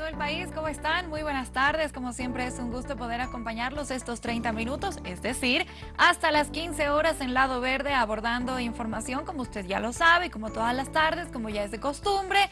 todo el país, ¿cómo están? Muy buenas tardes, como siempre es un gusto poder acompañarlos estos 30 minutos, es decir, hasta las 15 horas en Lado Verde abordando información, como usted ya lo sabe, como todas las tardes, como ya es de costumbre,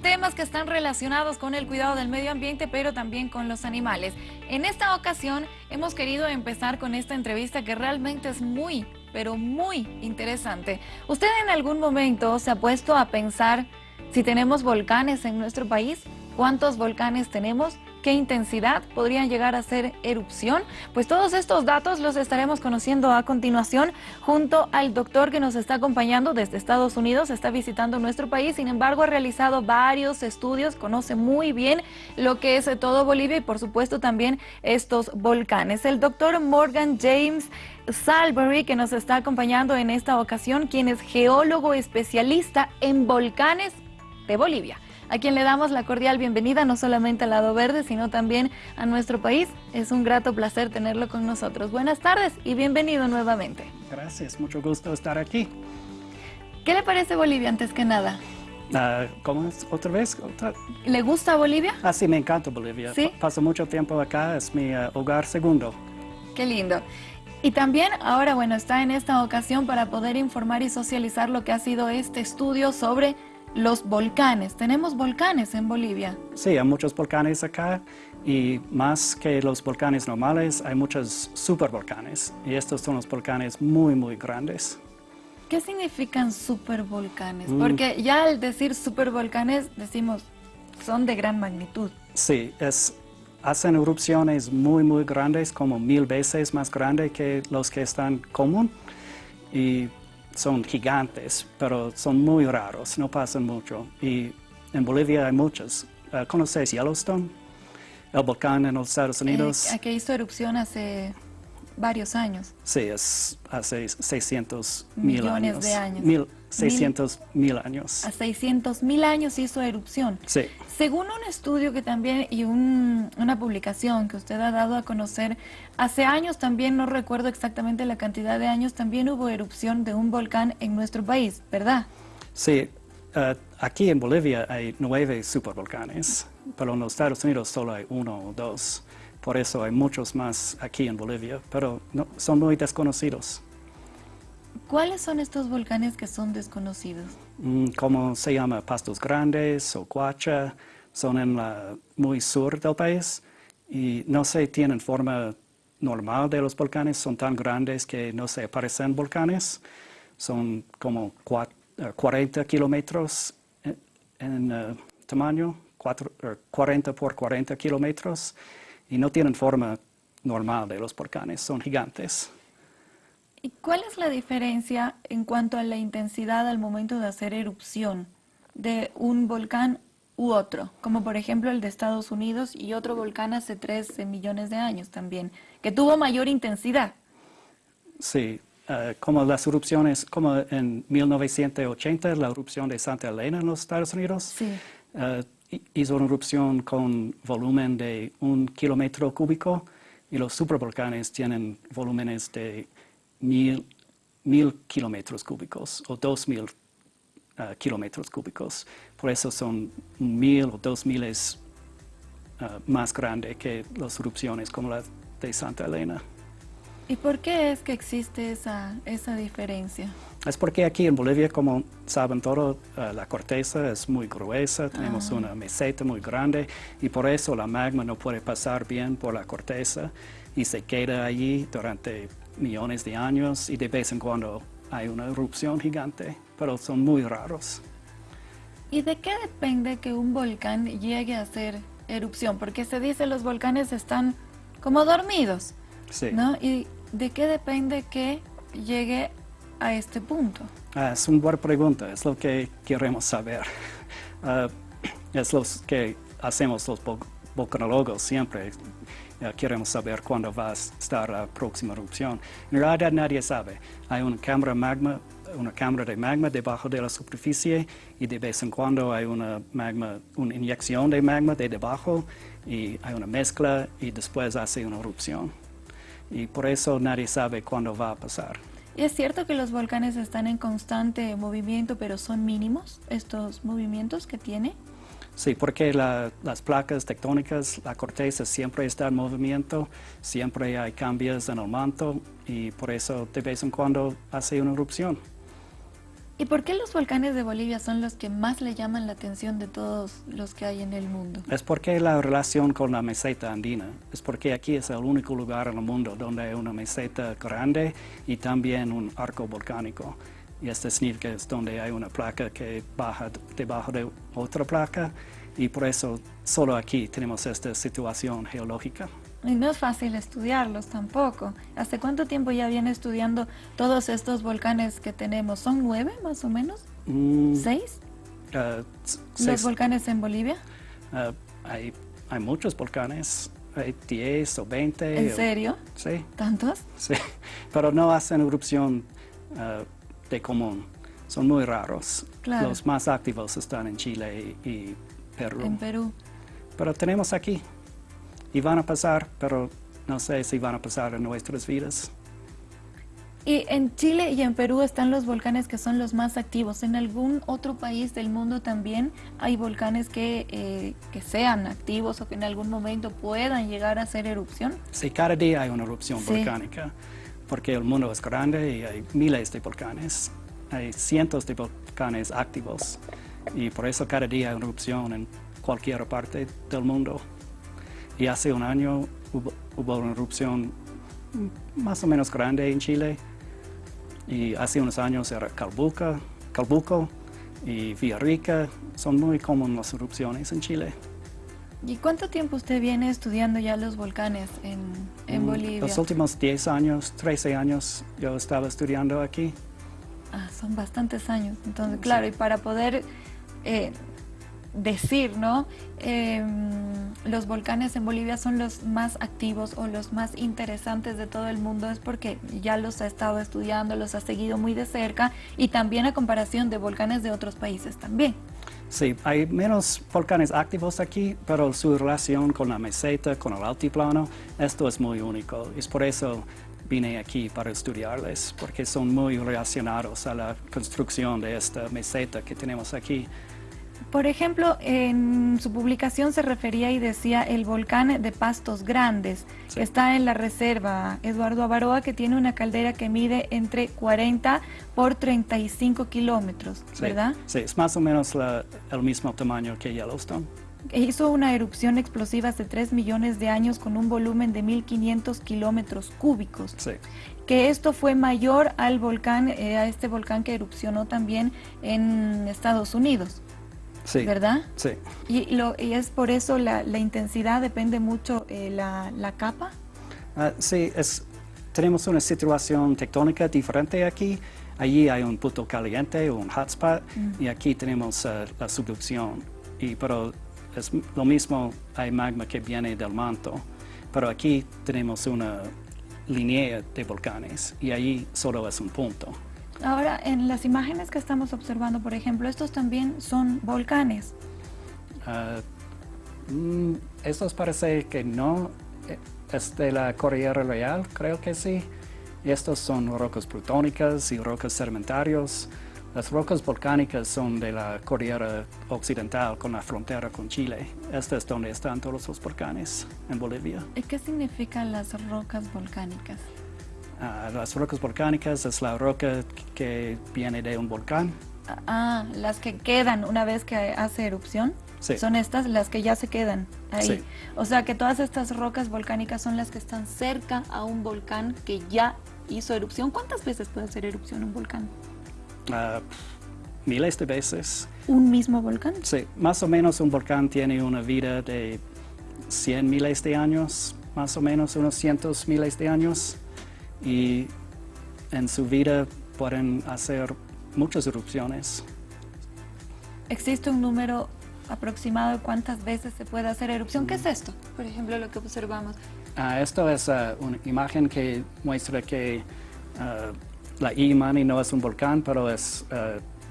temas que están relacionados con el cuidado del medio ambiente, pero también con los animales. En esta ocasión hemos querido empezar con esta entrevista que realmente es muy, pero muy interesante. ¿Usted en algún momento se ha puesto a pensar si tenemos volcanes en nuestro país? ¿Cuántos volcanes tenemos? ¿Qué intensidad podrían llegar a ser erupción? Pues todos estos datos los estaremos conociendo a continuación junto al doctor que nos está acompañando desde Estados Unidos, está visitando nuestro país, sin embargo ha realizado varios estudios, conoce muy bien lo que es todo Bolivia y por supuesto también estos volcanes. El doctor Morgan James Salbury que nos está acompañando en esta ocasión, quien es geólogo especialista en volcanes de Bolivia a quien le damos la cordial bienvenida no solamente al lado verde, sino también a nuestro país. Es un grato placer tenerlo con nosotros. Buenas tardes y bienvenido nuevamente. Gracias, mucho gusto estar aquí. ¿Qué le parece Bolivia antes que nada? Uh, ¿Cómo es? ¿Otra vez? ¿Le gusta Bolivia? Ah, sí, me encanta Bolivia. ¿Sí? Paso mucho tiempo acá, es mi uh, hogar segundo. Qué lindo. Y también ahora, bueno, está en esta ocasión para poder informar y socializar lo que ha sido este estudio sobre los volcanes. ¿Tenemos volcanes en Bolivia? Sí, hay muchos volcanes acá y más que los volcanes normales, hay muchos supervolcanes y estos son los volcanes muy, muy grandes. ¿Qué significan supervolcanes? Mm. Porque ya al decir supervolcanes decimos son de gran magnitud. Sí, es, hacen erupciones muy, muy grandes, como mil veces más grandes que los que están común. Y son gigantes, pero son muy raros, no pasan mucho. Y en Bolivia hay muchos. Uh, ¿Conoces Yellowstone? El volcán en los Estados Unidos. Eh, que hizo erupción hace varios años. Sí, es hace 600 mil años. de años. 600 mil años. A 600 mil años hizo erupción. Sí. Según un estudio que también y una publicación que usted ha dado a conocer, hace años también, no recuerdo exactamente la cantidad de años, también hubo erupción de un volcán en nuestro país, ¿verdad? Sí. Uh, aquí en Bolivia hay nueve supervolcanes, pero en los Estados Unidos solo hay uno o dos. Por eso hay muchos más aquí en Bolivia, pero no, son muy desconocidos. ¿Cuáles son estos volcanes que son desconocidos? Mm, como se llama Pastos Grandes o Cuacha, son en la muy sur del país. Y no se tienen forma normal de los volcanes, son tan grandes que no se parecen volcanes, son como 40 eh, kilómetros en, eh, tamaño, 40 por 40 kilómetros y no tienen forma normal de los volcanes, son gigantes. ¿Y cuál es la diferencia en cuanto a la intensidad al momento de hacer erupción de un volcán u otro? Como por ejemplo el de Estados Unidos y otro volcán hace 13 millones de años también, que tuvo mayor intensidad. Sí, eh, como las erupciones, como en 1980, la erupción de Santa Elena en los Estados Unidos. Sí. Uh, hizo una erupción con volumen de un kilómetro cúbico y los supervolcanes tienen volúmenes de mil, kilómetros cúbicos o dos mil uh, kilómetros cúbicos. Por eso son mil o dos miles uh, más grandes que las erupciones como la de Santa Elena. ¿Y por qué es que existe esa, esa diferencia? Es porque aquí en Bolivia, como saben todos, uh, la corteza es muy gruesa, tenemos Ah. una meseta muy grande y por eso la magma no puede pasar bien por la corteza y se queda allí durante millones de años y de vez en cuando hay una erupción gigante, pero son muy raros. ¿Y de qué depende que un volcán llegue a hacer erupción? Porque se dice los volcanes están como dormidos, Sí. ¿no? ¿Y de qué depende que llegue a este punto? Ah, es una buena pregunta, es lo que queremos saber. Ah, es lo que hacemos los vol- volcanólogos siempre. Eh, queremos saber cuándo va a estar la próxima erupción. En realidad nadie sabe. Hay una cámara, magma, una cámara de magma debajo de la superficie y de vez en cuando hay una, magma, una inyección de magma de debajo y hay una mezcla y después hace una erupción. Y por eso nadie sabe cuándo va a pasar. ¿Y es cierto que los volcanes están en constante movimiento, pero son mínimos estos movimientos que tiene? Sí, porque la- las placas tectónicas, la corteza siempre está en movimiento, siempre hay cambios en el manto y por eso de vez en cuando hace una erupción. ¿Y por qué los volcanes de Bolivia son los que más le llaman la atención de todos los que hay en el mundo? Es porque la relación con la meseta andina, es porque aquí es el único lugar en el mundo donde hay una meseta grande y también un arco volcánico. Y este significa es donde hay una placa que baja debajo de otra placa y por eso solo aquí tenemos esta situación geológica. Y no es fácil estudiarlos tampoco. ¿Hace cuánto tiempo ya viene estudiando todos estos volcanes que tenemos? ¿Son nueve más o menos? Mm, ¿Seis? uh, s- ¿Los seis- volcanes en Bolivia? uh, hay, hay muchos volcanes, hay 10 o 20. ¿En o- serio? Sí, ¿Tantos? sí, pero no hacen erupción uh, de común, son muy raros. Claro. Los más activos están en Chile y, y Perú. En Perú. Pero tenemos aquí y van a pasar, pero no sé si van a pasar en nuestras vidas. Y en Chile y en Perú están los volcanes que son los más activos. ¿En algún otro país del mundo también hay volcanes que, eh, que sean activos o que en algún momento puedan llegar a hacer erupción? Sí, cada día hay una erupción Sí. volcánica, porque el mundo es grande y hay miles de volcanes. Hay cientos de volcanes activos y por eso cada día hay una erupción en cualquier parte del mundo. Y hace un año hubo, hubo una erupción más o menos grande en Chile y hace unos años era Calbuca, Calbuco y Villarrica. Son muy comunes las erupciones en Chile. ¿Y cuánto tiempo usted viene estudiando ya los volcanes en, en Mm, Bolivia? Los últimos 10 años, 13 años, yo estaba estudiando aquí. Ah, son bastantes años. Entonces, claro, y para poder eh, decir, ¿no? Em, los volcanes en Bolivia son los más activos o los más interesantes de todo el mundo es porque ya los ha estado estudiando, los ha seguido muy de cerca y también a comparación de volcanes de otros países también. Sí, hay menos volcanes activos aquí, pero su relación con la meseta, con el altiplano, esto es muy único. Es por eso vine aquí para estudiarles, porque son muy relacionados a la construcción de esta meseta que tenemos aquí. Por ejemplo, en su publicación se refería y decía el volcán de Pastos Grandes. Sí. Está en la reserva Eduardo Avaroa, que tiene una caldera que mide entre 40 por 35 kilómetros, Sí, ¿verdad? Sí, es más o menos la- el mismo tamaño que Yellowstone. Hizo una erupción explosiva hace 3 millones de años con un volumen de 1.500 kilómetros cúbicos. Sí, Que esto fue mayor al volcán, eh, a este volcán que erupcionó también en Estados Unidos, sí. ¿verdad? Sí. Y, lo, y es por eso la, la intensidad depende mucho eh, la, la capa. Ah, sí, es, tenemos una situación tectónica diferente aquí. Allí hay un punto caliente, un hotspot, y aquí tenemos ah, la subducción. Y, pero es lo mismo, hay magma que viene del manto, pero aquí tenemos una línea de volcanes y allí solo es un punto. Ahora, en las imágenes que estamos observando, por ejemplo, estos también son volcanes. Ah, mm, estos parece que no eh, es de la Cordillera Real, creo que sí. Estos son rocas plutónicas y rocas sedimentarias. Las rocas volcánicas son de la Cordillera Occidental con la frontera con Chile. Este es donde están todos los volcanes en Bolivia. ¿Y qué significan las rocas volcánicas? Las rocas volcánicas es la roca que viene de un volcán. Ah, las que quedan una vez que hace erupción. Sí. Son estas las que ya se quedan ahí. Sí. O sea que todas estas rocas volcánicas son las que están cerca a un volcán que ya hizo erupción. ¿Cuántas veces puede hacer erupción un volcán? Ah, miles de veces. ¿Un mismo volcán? Sí, más o menos un volcán tiene una vida de 100 miles de años, más o menos unos cientos miles de años. Y en su vida pueden hacer muchas erupciones. ¿Existe un número aproximado de cuántas veces se puede hacer erupción? ¿Qué es esto? Por ejemplo, lo que observamos. Ah, esto es ah, una imagen que muestra que ah, la Imani no es un volcán, pero es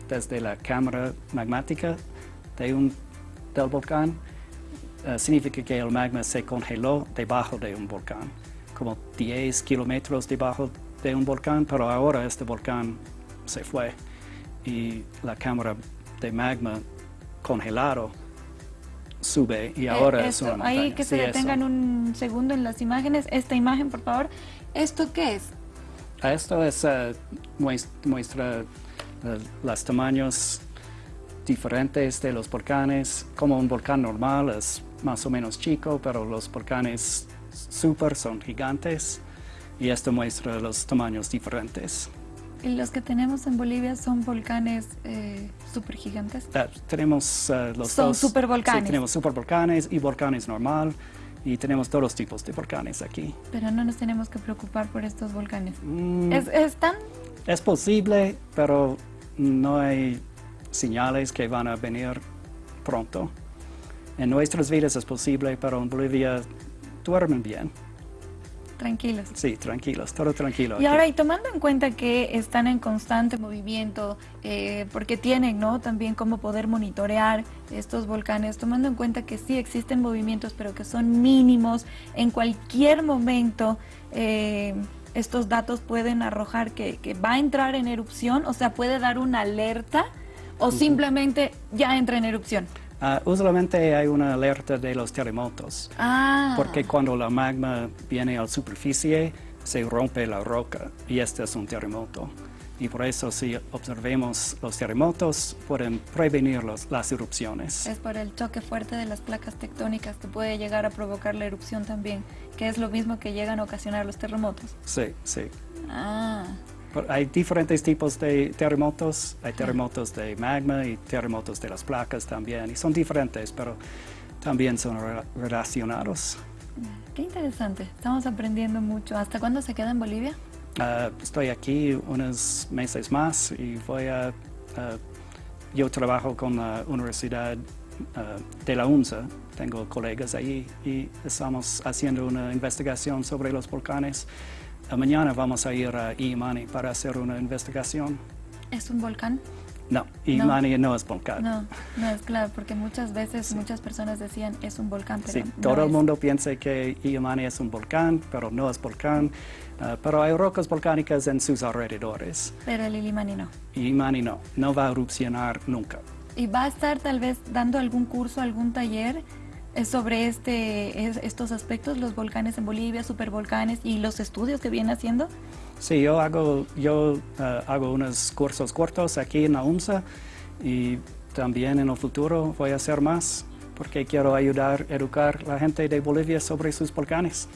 desde la cámara magmática de un, del volcán. Significa que el magma se congeló debajo de un volcán, como 10 kilómetros debajo de un volcán, pero ahora este volcán se fue y la cámara de magma congelado sube y ahora Eh, es una esto. Ahí que se Sí, eso. detengan un segundo en las imágenes. Esta imagen, por favor. ¿Esto qué es? Esto es, eh, mues- muestra eh, los tamaños diferentes de los volcanes. Como un volcán normal es más o menos chico, pero los volcanes super son gigantes. Y esto muestra los tamaños diferentes. Y los que tenemos en Bolivia son volcanes eh, súper gigantes. Ah, tenemos eh, los Son dos. supervolcanes. Sí, tenemos supervolcanes y volcanes normal. Y tenemos todos los tipos de volcanes aquí. Pero no nos tenemos que preocupar por estos volcanes. Mm, ¿Es, es tan Es posible, pero no hay señales que van a venir pronto. En nuestras vidas es posible, pero en Bolivia duermen bien. tranquilos? Sí, tranquilos, todo tranquilo. Y aquí. ahora, y tomando en cuenta que están en constante movimiento, eh, porque tienen ¿no? también cómo poder monitorear estos volcanes, tomando en cuenta que sí existen movimientos, pero que son mínimos, en cualquier momento eh, estos datos pueden arrojar que, que va a entrar en erupción, o sea, puede dar una alerta o simplemente ya entra en erupción. Ah, usualmente hay una alerta de los terremotos, Ah, porque cuando la magma viene a la superficie, se rompe la roca y este es un terremoto. Y por eso si observemos los terremotos, pueden prevenir los- las erupciones. es por el choque fuerte de las placas tectónicas que puede llegar a provocar la erupción también, que es lo mismo que llegan a ocasionar los terremotos. Sí, sí. Ah, Hay diferentes tipos de terremotos. Hay terremotos de magma y terremotos de las placas también. Y son diferentes, pero también son re- relacionados. qué interesante. Estamos aprendiendo mucho. ¿Hasta cuándo se queda en Bolivia? Ah, estoy aquí unos meses más y voy a... ah, yo trabajo con la Universidad ah, de la UNSA. Tengo colegas ahí y estamos haciendo una investigación sobre los volcanes. Mañana vamos a ir a Imani para hacer una investigación. ¿Es un volcán? No, Imani no, es volcán. No, no es claro, porque muchas veces muchas personas decían es un volcán, pero Sí, no todo el mundo piensa que Iamani es un volcán, pero no es volcán. Ah, pero hay rocas volcánicas en sus alrededores. Pero el Ilimani no. Y Imani no, no va a erupcionar nunca. ¿Y va a estar tal vez dando algún curso, algún taller sobre este, es- estos aspectos, los volcanes en Bolivia, supervolcanes y los estudios que viene haciendo? Sí, yo hago, yo, ah, hago unos cursos cortos aquí en la UNSA y también en el futuro voy a hacer más porque quiero ayudar a educar a la gente de Bolivia sobre sus volcanes.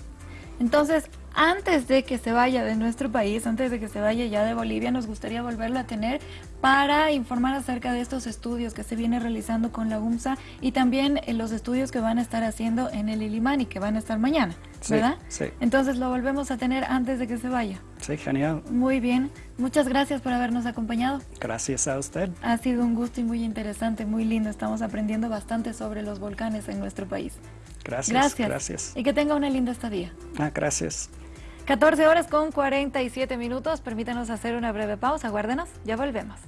Entonces, antes de que se vaya de nuestro país, antes de que se vaya ya de Bolivia, nos gustaría volverlo a tener para informar acerca de estos estudios que se viene realizando con la UMSA y también eh, los estudios que van a estar haciendo en el Ilimani, que van a estar mañana, Sí, ¿verdad? sí. Entonces lo volvemos a tener antes de que se vaya. Sí, genial. Muy bien, muchas gracias por habernos acompañado. Gracias a usted. Ha sido un gusto y muy interesante, muy lindo. Estamos aprendiendo bastante sobre los volcanes en nuestro país. Gracias. Gracias. Gracias. Y que tenga una linda estadía. Ah, gracias. 14 horas con 47 minutos. Permítanos hacer una breve pausa. Guárdenos, ya volvemos.